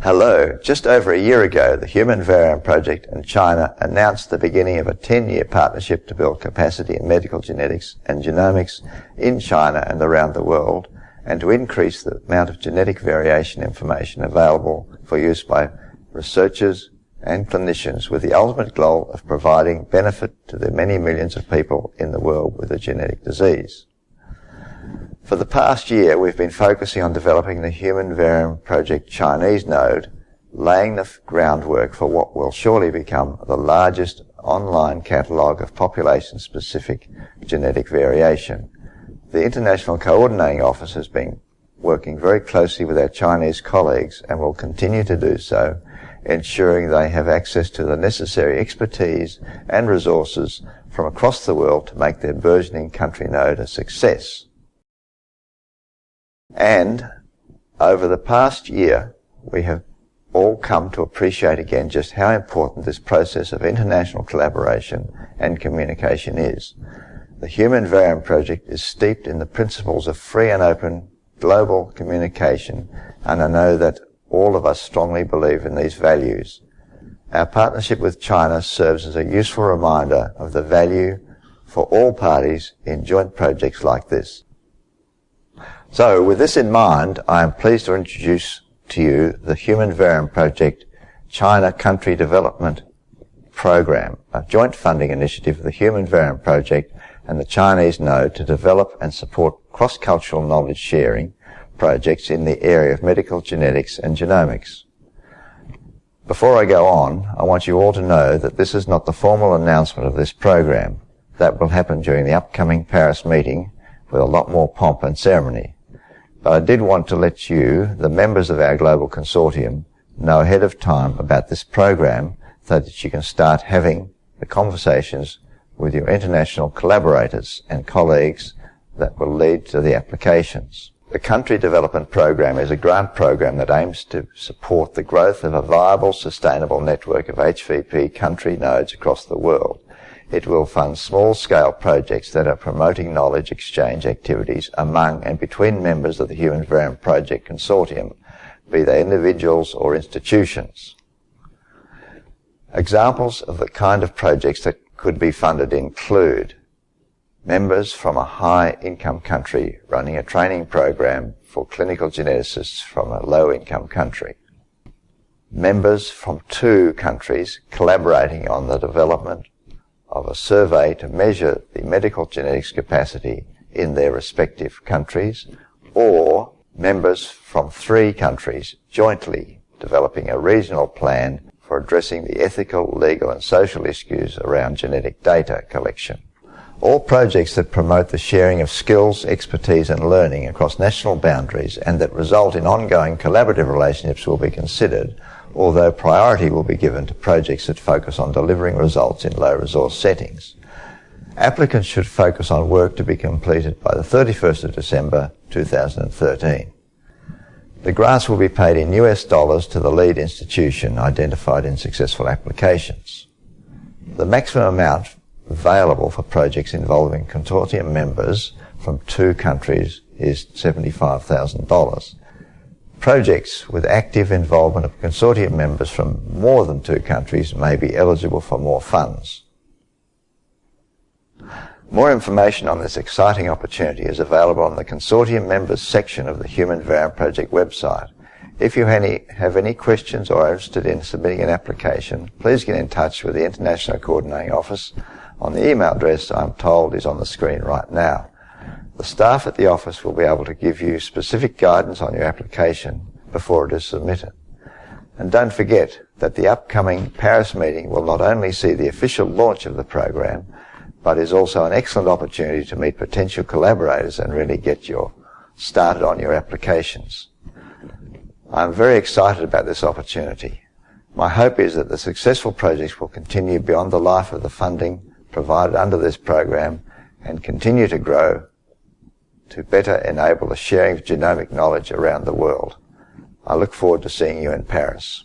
Hello. Just over a year ago, the Human Variome Project in China announced the beginning of a 10-year partnership to build capacity in medical genetics and genomics in China and around the world, and to increase the amount of genetic variation information available for use by researchers and clinicians with the ultimate goal of providing benefit to the many millions of people in the world with a genetic disease. For the past year, we've been focusing on developing the Human Variome Project Chinese node, laying the groundwork for what will surely become the largest online catalogue of population-specific genetic variation. The International Coordinating Office has been working very closely with our Chinese colleagues and will continue to do so, ensuring they have access to the necessary expertise and resources from across the world to make their burgeoning country node a success. And over the past year, we have all come to appreciate again just how important this process of international collaboration and communication is. The Human Variome Project is steeped in the principles of free and open global communication, and I know that all of us strongly believe in these values. Our partnership with China serves as a useful reminder of the value for all parties in joint projects like this. So, with this in mind, I am pleased to introduce to you the Human Variome Project China Country Development Program, a joint funding initiative of the Human Variome Project and the Chinese Node to develop and support cross-cultural knowledge sharing projects in the area of medical genetics and genomics. Before I go on, I want you all to know that this is not the formal announcement of this program. That will happen during the upcoming Paris meeting with a lot more pomp and ceremony. But I did want to let you, the members of our global consortium, know ahead of time about this program so that you can start having the conversations with your international collaborators and colleagues that will lead to the applications. The Country Development Program is a grant program that aims to support the growth of a viable, sustainable network of HVP country nodes across the world. It will fund small-scale projects that are promoting knowledge exchange activities among and between members of the Human Variome Project Consortium, be they individuals or institutions. Examples of the kind of projects that could be funded include members from a high-income country running a training program for clinical geneticists from a low-income country. Members from two countries collaborating on the development of a survey to measure the medical genetics capacity in their respective countries, or members from three countries jointly developing a regional plan for addressing the ethical, legal and social issues around genetic data collection. All projects that promote the sharing of skills, expertise and learning across national boundaries and that result in ongoing collaborative relationships will be considered although priority will be given to projects that focus on delivering results in low resource settings. Applicants should focus on work to be completed by the 31st of December 2013. The grants will be paid in US dollars to the lead institution identified in successful applications. The maximum amount available for projects involving consortium members from two countries is $75,000. Projects with active involvement of consortium members from more than two countries may be eligible for more funds. More information on this exciting opportunity is available on the Consortium Members section of the Human Variome Project website. If you have any questions or are interested in submitting an application, please get in touch with the International Coordinating Office on the email address I'm told is on the screen right now. The staff at the office will be able to give you specific guidance on your application before it is submitted. And don't forget that the upcoming Paris meeting will not only see the official launch of the program, but is also an excellent opportunity to meet potential collaborators and really get your started on your applications. I'm very excited about this opportunity. My hope is that the successful projects will continue beyond the life of the funding provided under this program and continue to grow to better enable the sharing of genomic knowledge around the world. I look forward to seeing you in Paris.